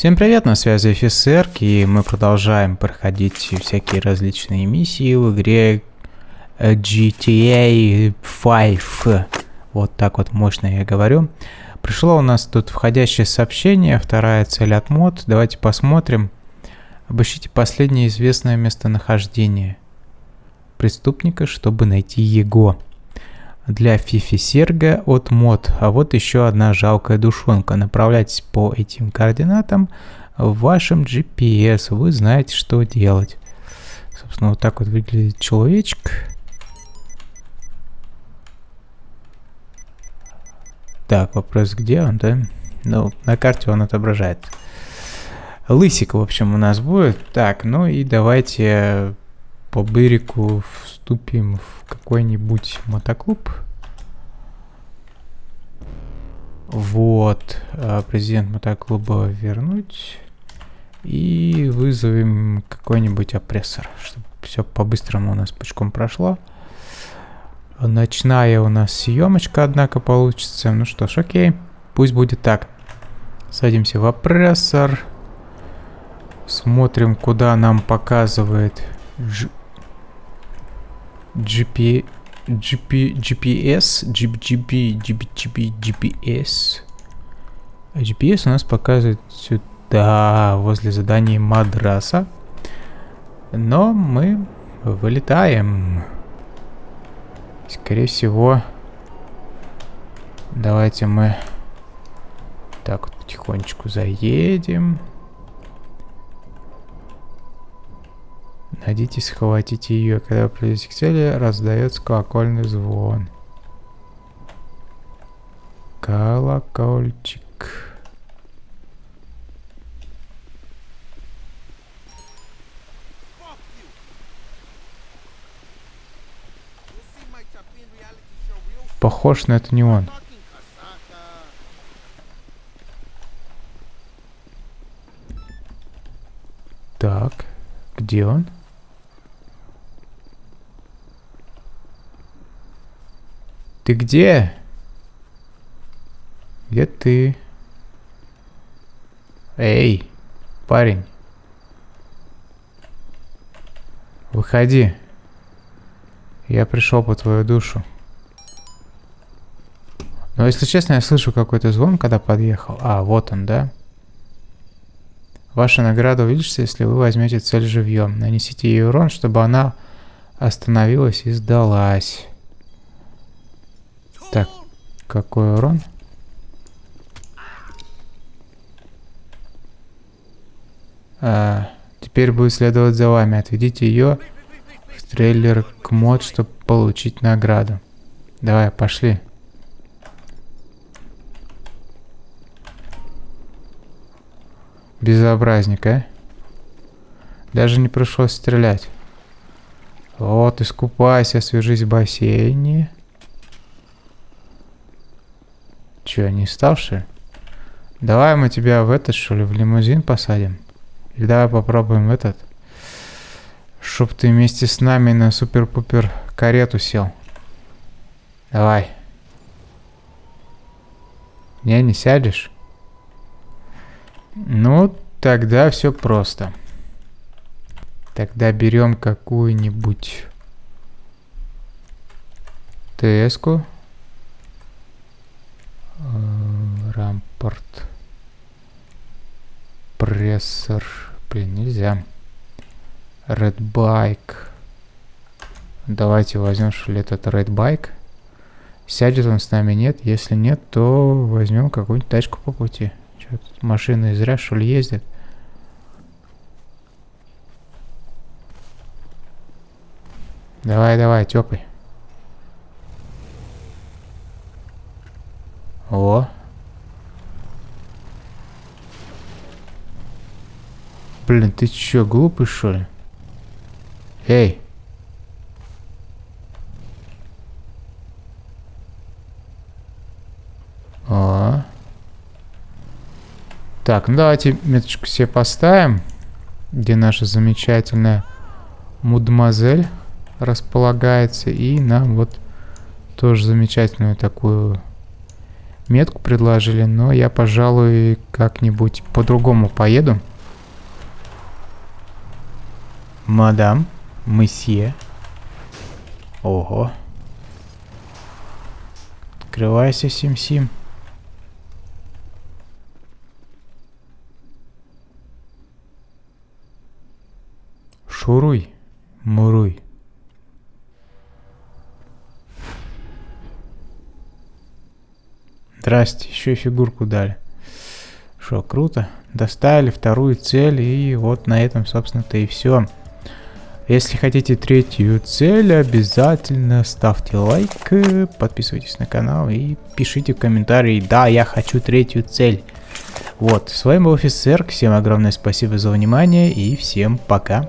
Всем привет, на связи офицер, и мы продолжаем проходить всякие различные миссии в игре э, GTA 5. Вот так вот мощно я говорю. Пришло у нас тут входящее сообщение, вторая цель от мод. Давайте посмотрим. Обыщите последнее известное местонахождение преступника, чтобы найти его для Фифи Серга от мод. А вот еще одна жалкая душонка. Направляйтесь по этим координатам в вашем GPS. Вы знаете, что делать. Собственно, вот так вот выглядит человечек. Так, вопрос, где он, да? Ну, на карте он отображает. Лысик, в общем, у нас будет. Так, ну и давайте по Бырику вступим в какой-нибудь мотоклуб. Вот, а, президент мотоклуба вернуть. И вызовем какой-нибудь опрессор, чтобы все по-быстрому у нас пучком прошло. Ночная у нас съемочка, однако, получится. Ну что ж, окей, пусть будет так. Садимся в опрессор. Смотрим, куда нам показывает GP, GP, GPS, GP, GP, GP, GPS. GPS у нас показывает сюда, возле задания мадраса. Но мы вылетаем. Скорее всего, давайте мы так вот потихонечку заедем. Найдите, схватите ее. Когда вы придете к цели, раздается колокольный звон. Колокольчик. Похож, но это не он. Так, где он? Ты где? Где ты? Эй, парень. Выходи. Я пришел по твою душу. Но если честно, я слышу какой-то звон, когда подъехал. А, вот он, да? Ваша награда увеличится, если вы возьмете цель живьем. Нанесите ей урон, чтобы она остановилась и сдалась. Так, какой урон? А, теперь будет следовать за вами. Отведите ее в трейлер к мод, чтобы получить награду. Давай, пошли. Безобразник, а? Даже не пришлось стрелять. Вот, искупайся, свяжись в бассейне. Че, не стал, что ли? Давай мы тебя в этот, что ли, в лимузин посадим? Или давай попробуем этот. Чтоб ты вместе с нами на супер-пупер карету сел. Давай. Не, не сядешь? Ну, тогда все просто. Тогда берем какую-нибудь ТС-ку. Прессор. Блин, нельзя. Red Bike. Давайте возьмем, что ли, этот Red Bike. Сядет он с нами, нет? Если нет, то возьмем какую-нибудь тачку по пути. Тут машины зря, что ли, ездят? Давай, давай, тёпай. О. Блин, ты чё, глупый, что ли? Эй. О. Так, ну давайте меточку себе поставим, где наша замечательная мудмазель располагается. И нам вот тоже замечательную такую метку предложили, но я, пожалуй, как-нибудь по-другому поеду. Мадам, месье. Ого. Открывайся, Сим-Сим. Шуруй, муруй. Здрасте, еще и фигурку дали. Что, круто. Доставили вторую цель, и вот на этом, собственно-то, и все. Если хотите третью цель, обязательно ставьте лайк, подписывайтесь на канал и пишите в комментарии, да, я хочу третью цель. Вот, с вами был офицер, всем огромное спасибо за внимание и всем пока.